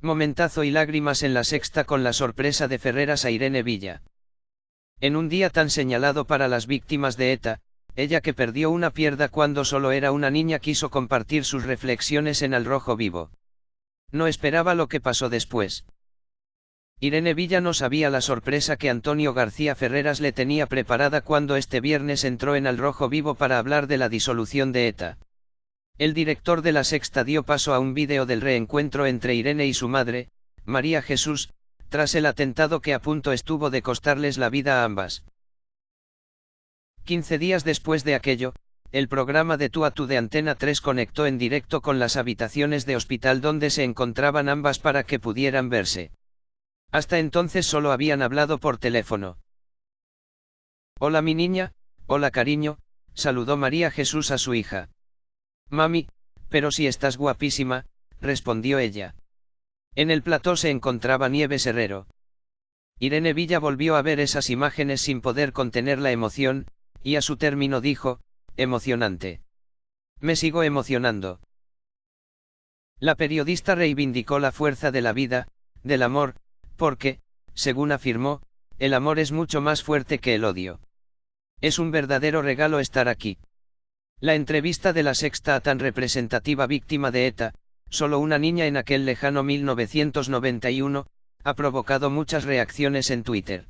Momentazo y lágrimas en la sexta con la sorpresa de Ferreras a Irene Villa. En un día tan señalado para las víctimas de ETA, ella que perdió una pierna cuando solo era una niña quiso compartir sus reflexiones en Al Rojo Vivo. No esperaba lo que pasó después. Irene Villa no sabía la sorpresa que Antonio García Ferreras le tenía preparada cuando este viernes entró en Al Rojo Vivo para hablar de la disolución de ETA. El director de la Sexta dio paso a un vídeo del reencuentro entre Irene y su madre, María Jesús, tras el atentado que a punto estuvo de costarles la vida a ambas. Quince días después de aquello, el programa de Tú a Tú de Antena 3 conectó en directo con las habitaciones de hospital donde se encontraban ambas para que pudieran verse. Hasta entonces solo habían hablado por teléfono. Hola mi niña, hola cariño, saludó María Jesús a su hija. Mami, pero si estás guapísima, respondió ella. En el plató se encontraba Nieves Herrero. Irene Villa volvió a ver esas imágenes sin poder contener la emoción, y a su término dijo, emocionante. Me sigo emocionando. La periodista reivindicó la fuerza de la vida, del amor, porque, según afirmó, el amor es mucho más fuerte que el odio. Es un verdadero regalo estar aquí. La entrevista de la sexta a tan representativa víctima de ETA, solo una niña en aquel lejano 1991, ha provocado muchas reacciones en Twitter.